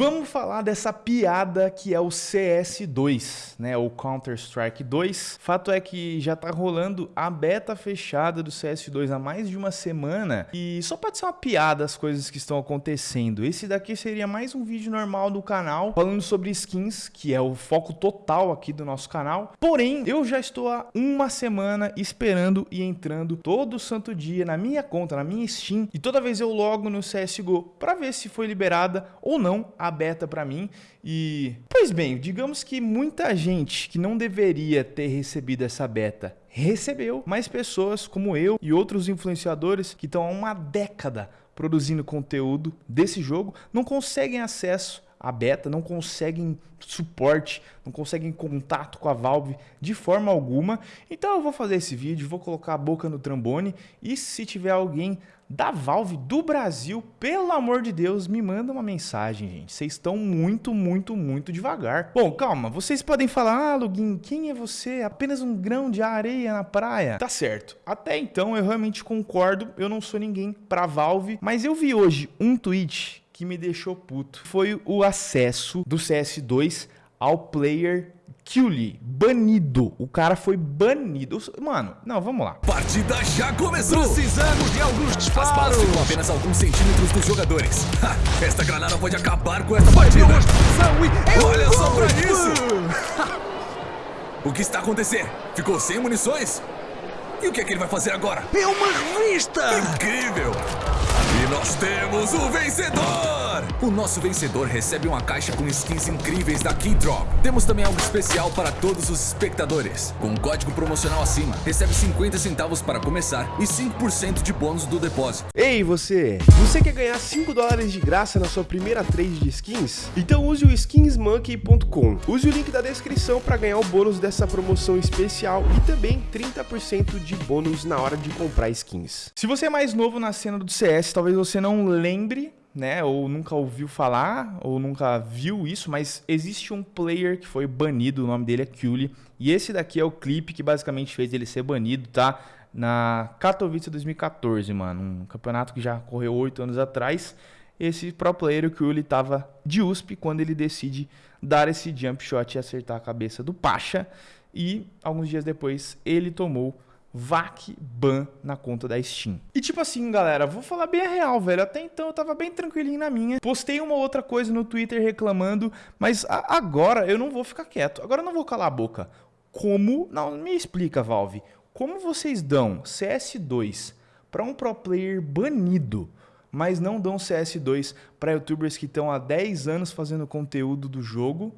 Vamos falar dessa piada que é o CS2, né? O Counter-Strike 2. Fato é que já tá rolando a beta fechada do CS2 há mais de uma semana e só pode ser uma piada as coisas que estão acontecendo. Esse daqui seria mais um vídeo normal do canal falando sobre skins, que é o foco total aqui do nosso canal. Porém, eu já estou há uma semana esperando e entrando todo santo dia na minha conta, na minha Steam, e toda vez eu logo no CSGO para ver se foi liberada ou não a beta para mim e... Pois bem, digamos que muita gente que não deveria ter recebido essa beta recebeu, mas pessoas como eu e outros influenciadores que estão há uma década produzindo conteúdo desse jogo não conseguem acesso à beta, não conseguem suporte, não conseguem contato com a Valve de forma alguma. Então eu vou fazer esse vídeo, vou colocar a boca no trambone e se tiver alguém da Valve do Brasil, pelo amor de Deus, me manda uma mensagem, gente. Vocês estão muito, muito, muito devagar. Bom, calma, vocês podem falar, ah, quem é você? Apenas um grão de areia na praia? Tá certo. Até então eu realmente concordo, eu não sou ninguém pra Valve, mas eu vi hoje um tweet que me deixou puto. Foi o acesso do CS2 ao player Killy, banido. O cara foi banido. Mano, não, vamos lá. Partida já começou. Precisamos de alguns disparos. Ficam apenas alguns centímetros dos jogadores. Ha, esta granada pode acabar com esta partida. E... Olha só pra isso. o que está acontecendo? Ficou sem munições? E o que é que ele vai fazer agora? É uma revista! Incrível! E nós temos o vencedor! O nosso vencedor recebe uma caixa com skins incríveis da Keydrop. Temos também algo especial para todos os espectadores. Com um código promocional acima, recebe 50 centavos para começar e 5% de bônus do depósito. Ei você! Você quer ganhar 5 dólares de graça na sua primeira trade de skins? Então use o skinsmonkey.com. Use o link da descrição para ganhar o bônus dessa promoção especial e também 30% de bônus na hora de comprar skins. Se você é mais novo na cena do CS, talvez você não lembre né, ou nunca ouviu falar, ou nunca viu isso, mas existe um player que foi banido, o nome dele é Cully, e esse daqui é o clipe que basicamente fez ele ser banido, tá? Na Katowice 2014, mano, um campeonato que já correu oito anos atrás, esse pro player, o Cully, tava de USP quando ele decide dar esse jump shot e acertar a cabeça do Pacha, e alguns dias depois ele tomou VAC ban na conta da Steam. E tipo assim, galera, vou falar bem a real, velho. Até então eu tava bem tranquilinho na minha. Postei uma outra coisa no Twitter reclamando, mas agora eu não vou ficar quieto. Agora eu não vou calar a boca. Como? Não, me explica, Valve. Como vocês dão CS2 para um pro player banido, mas não dão CS2 para youtubers que estão há 10 anos fazendo conteúdo do jogo?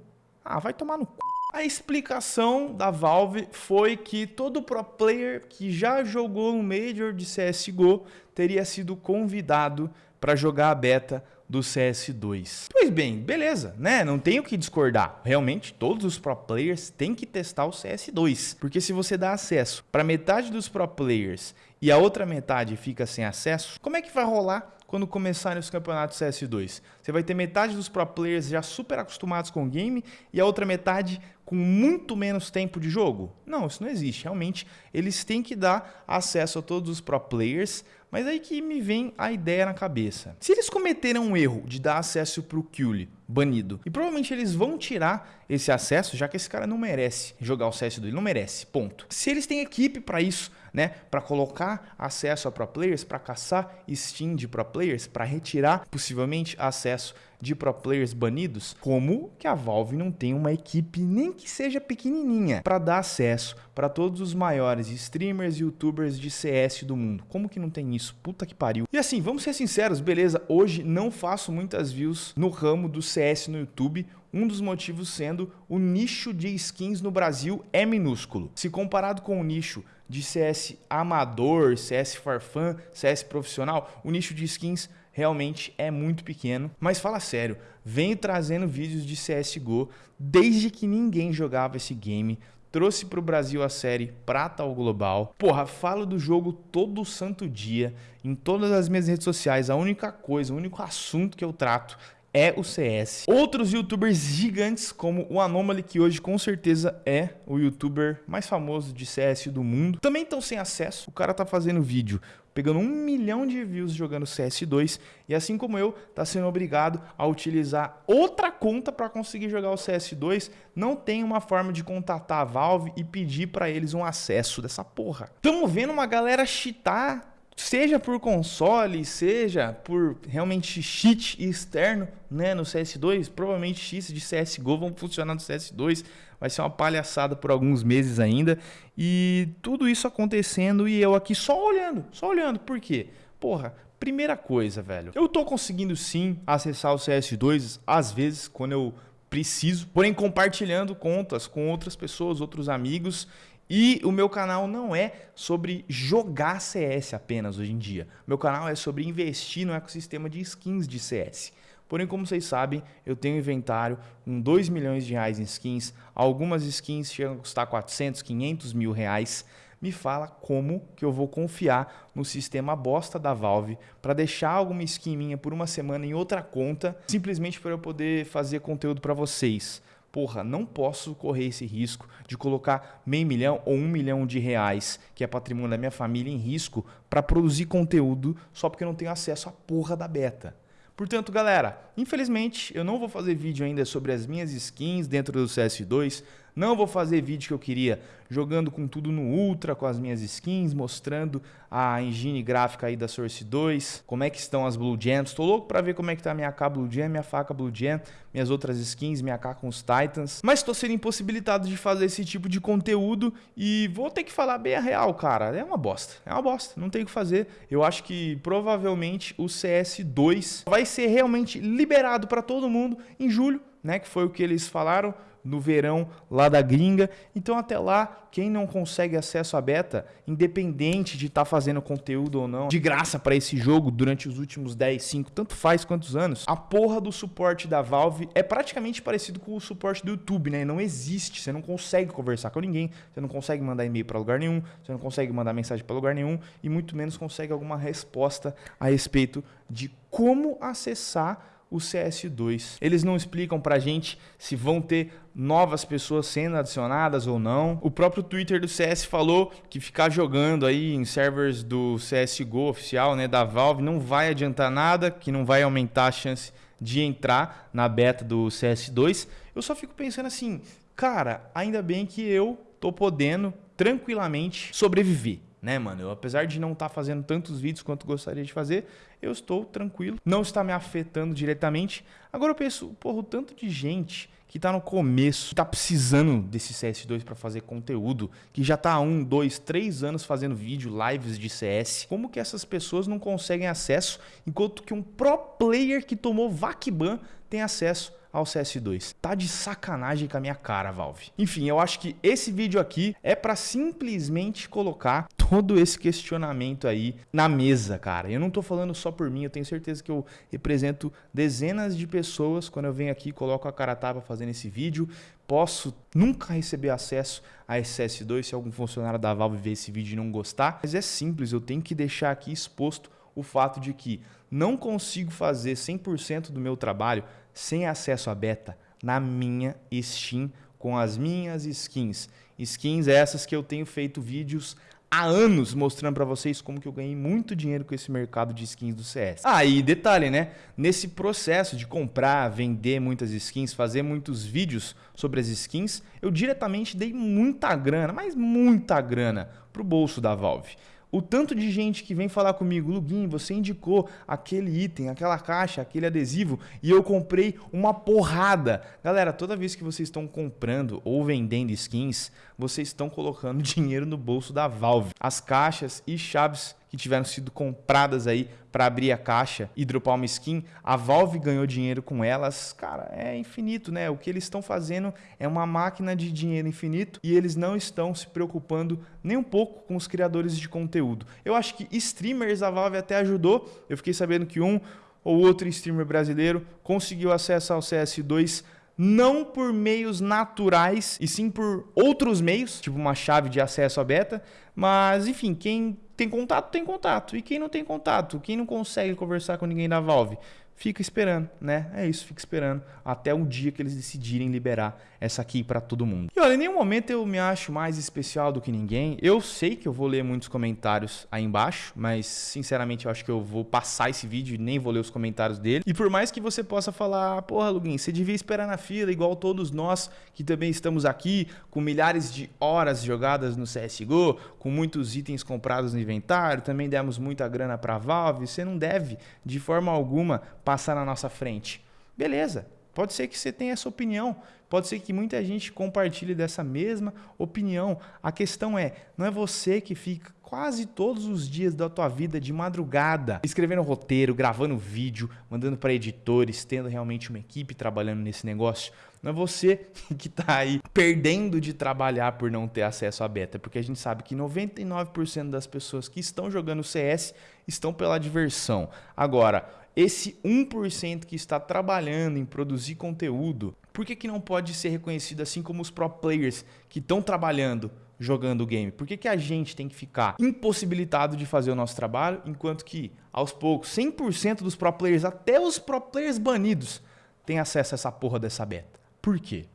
Ah, vai tomar no c... A explicação da Valve foi que todo pro player que já jogou um Major de CSGO teria sido convidado para jogar a beta do CS2. Pois bem, beleza, né? Não tenho que discordar. Realmente, todos os pro players têm que testar o CS2. Porque se você dá acesso para metade dos pro players e a outra metade fica sem acesso, como é que vai rolar quando começarem os campeonatos CS2? Você vai ter metade dos pro players já super acostumados com o game e a outra metade com muito menos tempo de jogo? Não, isso não existe. Realmente, eles têm que dar acesso a todos os pro players, mas aí que me vem a ideia na cabeça. Se eles cometeram um erro de dar acesso para o Cully, banido, e provavelmente eles vão tirar esse acesso, já que esse cara não merece jogar o CS2, ele não merece, ponto. Se eles têm equipe para isso, né, para colocar acesso a pro players, para caçar Steam de pro players, para retirar possivelmente acesso de pro players banidos, como que a Valve não tem uma equipe nem que seja pequenininha para dar acesso para todos os maiores streamers e youtubers de CS do mundo. Como que não tem isso? Puta que pariu. E assim, vamos ser sinceros, beleza, hoje não faço muitas views no ramo do CS no YouTube, um dos motivos sendo o nicho de skins no Brasil é minúsculo. Se comparado com o nicho de CS amador, CS farfã, CS profissional, o nicho de skins realmente é muito pequeno. Mas fala sério, venho trazendo vídeos de CSGO desde que ninguém jogava esse game. Trouxe para o Brasil a série Prata ao Global. Porra, falo do jogo todo santo dia, em todas as minhas redes sociais. A única coisa, o único assunto que eu trato é o CS. Outros youtubers gigantes, como o Anomaly, que hoje com certeza é o youtuber mais famoso de CS do mundo, também estão sem acesso. O cara tá fazendo vídeo pegando um milhão de views jogando CS2 e assim como eu, tá sendo obrigado a utilizar outra conta para conseguir jogar o CS2. Não tem uma forma de contatar a Valve e pedir para eles um acesso dessa porra. Tamo vendo uma galera cheatar seja por console, seja por realmente cheat externo, né, no CS2, provavelmente cheats de CS:GO vão funcionar no CS2, vai ser uma palhaçada por alguns meses ainda, e tudo isso acontecendo e eu aqui só olhando, só olhando. Por quê? Porra, primeira coisa, velho. Eu tô conseguindo sim acessar o CS2 às vezes quando eu preciso, porém compartilhando contas com outras pessoas, outros amigos e o meu canal não é sobre jogar CS apenas hoje em dia. Meu canal é sobre investir no ecossistema de skins de CS. Porém, como vocês sabem, eu tenho inventário com 2 milhões de reais em skins. Algumas skins chegam a custar 400, 500 mil reais. Me fala como que eu vou confiar no sistema bosta da Valve para deixar alguma skin minha por uma semana em outra conta, simplesmente para eu poder fazer conteúdo para vocês porra, não posso correr esse risco de colocar meio milhão ou um milhão de reais, que é patrimônio da minha família, em risco para produzir conteúdo só porque eu não tenho acesso à porra da beta. Portanto, galera, infelizmente eu não vou fazer vídeo ainda sobre as minhas skins dentro do CS2, não vou fazer vídeo que eu queria jogando com tudo no Ultra, com as minhas skins, mostrando a engine gráfica aí da Source 2, como é que estão as Blue Gems. Tô louco para ver como é que tá a minha AK Blue Gem, minha faca Blue Gem, minhas outras skins, minha AK com os Titans. Mas estou sendo impossibilitado de fazer esse tipo de conteúdo e vou ter que falar bem a real, cara. É uma bosta, é uma bosta, não tem o que fazer. Eu acho que provavelmente o CS2 vai ser realmente liberado para todo mundo em julho, né, que foi o que eles falaram no verão lá da gringa. Então até lá, quem não consegue acesso à beta, independente de estar tá fazendo conteúdo ou não, de graça para esse jogo durante os últimos 10, 5, tanto faz quantos anos, a porra do suporte da Valve é praticamente parecido com o suporte do YouTube, né? Não existe, você não consegue conversar com ninguém, você não consegue mandar e-mail para lugar nenhum, você não consegue mandar mensagem para lugar nenhum e muito menos consegue alguma resposta a respeito de como acessar o CS2. Eles não explicam pra gente se vão ter novas pessoas sendo adicionadas ou não. O próprio Twitter do CS falou que ficar jogando aí em servers do CSGO oficial, né, da Valve, não vai adiantar nada, que não vai aumentar a chance de entrar na beta do CS2. Eu só fico pensando assim, cara, ainda bem que eu tô podendo tranquilamente sobreviver né, mano? Eu, apesar de não estar tá fazendo tantos vídeos quanto gostaria de fazer, eu estou tranquilo, não está me afetando diretamente. Agora eu penso, porra, o tanto de gente que está no começo, que tá precisando desse CS2 para fazer conteúdo, que já está há um, dois, três anos fazendo vídeo, lives de CS. Como que essas pessoas não conseguem acesso, enquanto que um pro player que tomou VACBAN tem acesso ao CS2. Tá de sacanagem com a minha cara, Valve. Enfim, eu acho que esse vídeo aqui é para simplesmente colocar todo esse questionamento aí na mesa, cara. Eu não tô falando só por mim, eu tenho certeza que eu represento dezenas de pessoas quando eu venho aqui e coloco a cara tapa fazendo esse vídeo. Posso nunca receber acesso a esse CS2 se algum funcionário da Valve ver esse vídeo e não gostar, mas é simples, eu tenho que deixar aqui exposto o fato de que não consigo fazer 100% do meu trabalho sem acesso à beta na minha Steam com as minhas skins. Skins essas que eu tenho feito vídeos há anos mostrando para vocês como que eu ganhei muito dinheiro com esse mercado de skins do CS. Ah, e detalhe, né? Nesse processo de comprar, vender muitas skins, fazer muitos vídeos sobre as skins, eu diretamente dei muita grana, mas muita grana pro bolso da Valve. O tanto de gente que vem falar comigo, Lugin, você indicou aquele item, aquela caixa, aquele adesivo e eu comprei uma porrada. Galera, toda vez que vocês estão comprando ou vendendo skins, vocês estão colocando dinheiro no bolso da Valve. As caixas e chaves que tiveram sido compradas aí para abrir a caixa e dropar uma skin, a Valve ganhou dinheiro com elas. Cara, é infinito, né? O que eles estão fazendo é uma máquina de dinheiro infinito e eles não estão se preocupando nem um pouco com os criadores de conteúdo. Eu acho que streamers a Valve até ajudou. Eu fiquei sabendo que um ou outro streamer brasileiro conseguiu acesso ao CS2 não por meios naturais, e sim por outros meios, tipo uma chave de acesso à beta. Mas, enfim, quem tem contato, tem contato. E quem não tem contato, quem não consegue conversar com ninguém da Valve, fica esperando, né? É isso, fica esperando até um dia que eles decidirem liberar essa aqui para todo mundo. E olha, em nenhum momento eu me acho mais especial do que ninguém. Eu sei que eu vou ler muitos comentários aí embaixo, mas sinceramente eu acho que eu vou passar esse vídeo e nem vou ler os comentários dele. E por mais que você possa falar, porra, Lugin, você devia esperar na fila igual todos nós que também estamos aqui com milhares de horas jogadas no CS:GO, com muitos itens comprados no inventário, também demos muita grana para Valve, você não deve de forma alguma passar na nossa frente. Beleza, pode ser que você tenha essa opinião, pode ser que muita gente compartilhe dessa mesma opinião. A questão é, não é você que fica quase todos os dias da tua vida de madrugada, escrevendo roteiro, gravando vídeo, mandando para editores, tendo realmente uma equipe trabalhando nesse negócio. Não é você que está aí perdendo de trabalhar por não ter acesso à beta, porque a gente sabe que 99% das pessoas que estão jogando CS estão pela diversão. Agora, esse 1% que está trabalhando em produzir conteúdo, por que, que não pode ser reconhecido assim como os pro players que estão trabalhando jogando o game? Por que, que a gente tem que ficar impossibilitado de fazer o nosso trabalho, enquanto que, aos poucos, 100% dos pro players, até os pro players banidos, têm acesso a essa porra dessa beta? Por quê?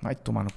Vai tomar no